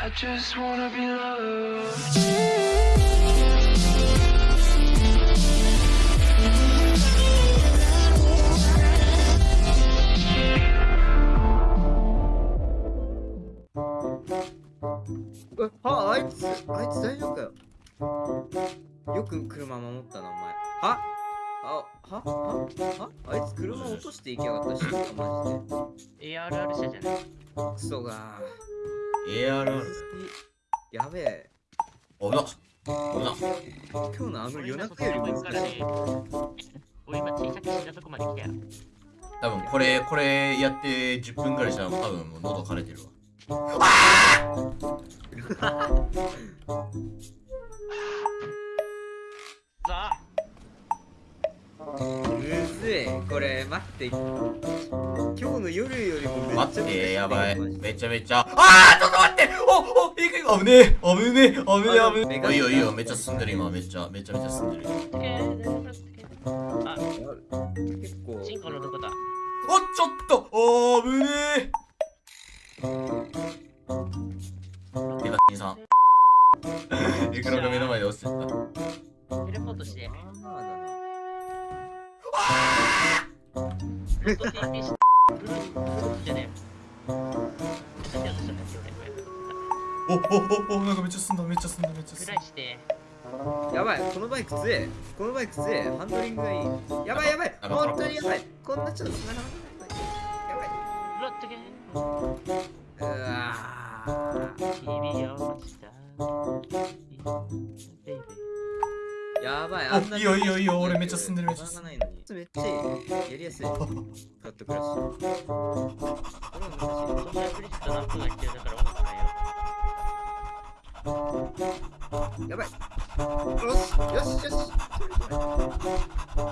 I just wanna be loved. えはあいつあいつ大丈夫かよ？よく車守ったなお前。は？あは？は？は？あいつ車落としていきやがったしマジ ARR 社じゃない。でクソが AR やべえ。危な危な今日のあの夜中より俺今難しい俺今小さく死んだとこまで来たよ。多分これこれやって10分ぐらいしたら多分もう喉枯れてるわ。さあ。むずい。これ待っての夜よりもめっちゃ待ってやばい。めちゃめちゃ。あーちょっと待って！おおいくい？く危ねえ。危ねえ。危ねえ危ねえ。いいよいいよ。めっちゃ進んでる今。めっちゃめちゃめちゃ進んでる。あ結構チンコのどこだおちょっと！おー危ねえ。てかさん。いくらが目の前で落ちてった。テレポートして。まあだなずっと TP してじゃね。え何やろそれおおおおなんかめっちゃ進んだめっちゃ進んだめっちゃ進んだ。して。やばいこのバイク強え。このバイク強え。ハンドリングがいい。やばいやばい。あ本当にやばい。こんなちょっと繋がらない？やばい。おいいよいいよいいよ俺めっちゃ進んでるめっちゃ進んない。のにめっちゃい。い。やりやすい。カットクラッシュこれは難しい。ーそんなクリスト何分だから音楽変えよやばい。よしよしよしよ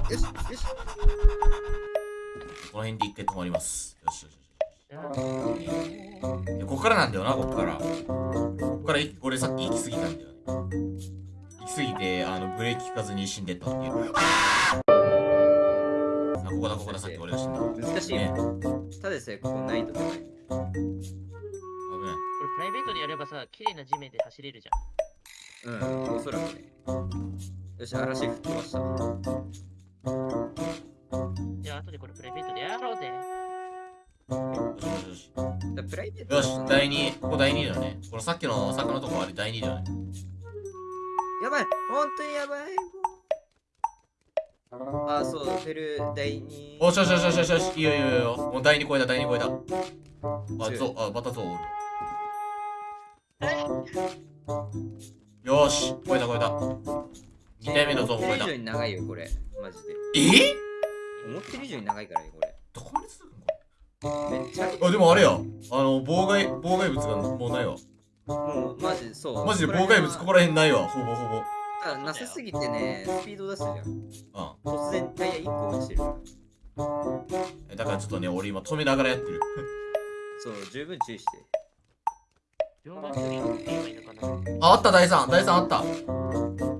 しよしよしこの辺で一回止まりますよしよしここからなんだよなここからここからい。俺さっき行き過ぎたんだよね行き過ぎてあのブレーキ効かずに死んでったっていう。あここだここださっき俺が死んだ。難しい。ね。よただでさえここ難易度高い危ないこれプライベートでやればさ綺麗な地面で走れるじゃん。うんおそらくね。よし嵐吹っ飛ばした。じゃあ後でこれプライベートでやろうぜ。よしよしよし。だプライベートよし第2ここ第2だよね。このさっきの坂のとこあれ第2だよねやばい。本当にやばい。あそうフェル第二おしよしよしよしよし。よしいいよいいよいいよ。もう第2超えた第2超えたあゾあまたゾウおるよし超えた超えた。2体目のゾウ超えた。思ってる以上に長いよこれ。マジで。え？思ってる以上に長いからねこれ。どこまで続くの？こめっちゃ。れあでもあれや。あの妨害妨害物がもうないわもうマジそう。マジで妨害物ここら辺ないわほぼほぼ。あなさすぎてねスピード出すじゃん。うん。突然タイヤ1個落ちてる。だからちょっとね俺今止めながらやってる。そう十分注意して。両方距離を言えばいいのかな。ああった第3第3あった。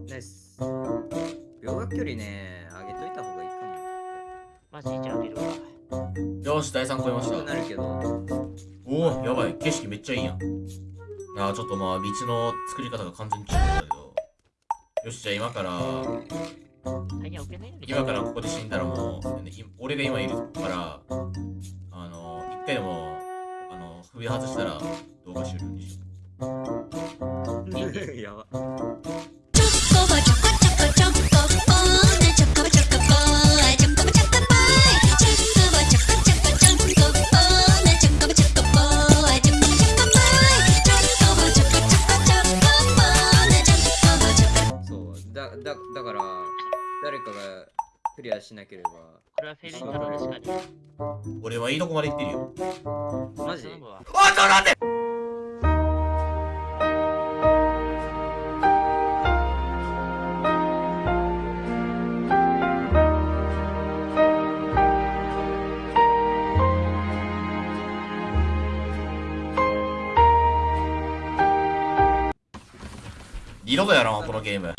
ナイス。秒学距離ね上げといた方がいいかも。マジじゃあげるわよし第3超えました。なるけど。おおやばい。景色めっちゃいいやんあーちょっとまあ道の作り方が完全に違うんだけど。よしじゃあ今から今からここで死んだらもう、俺が今いるからあの一回でもあの首外したら動画終了にしよ やばだだだから誰かがクリアしなければ。これはフェルントロールしかねえ。う俺はいいとこまで行ってるよ。マジ？あちょっと待って。二度とやろうこのゲーム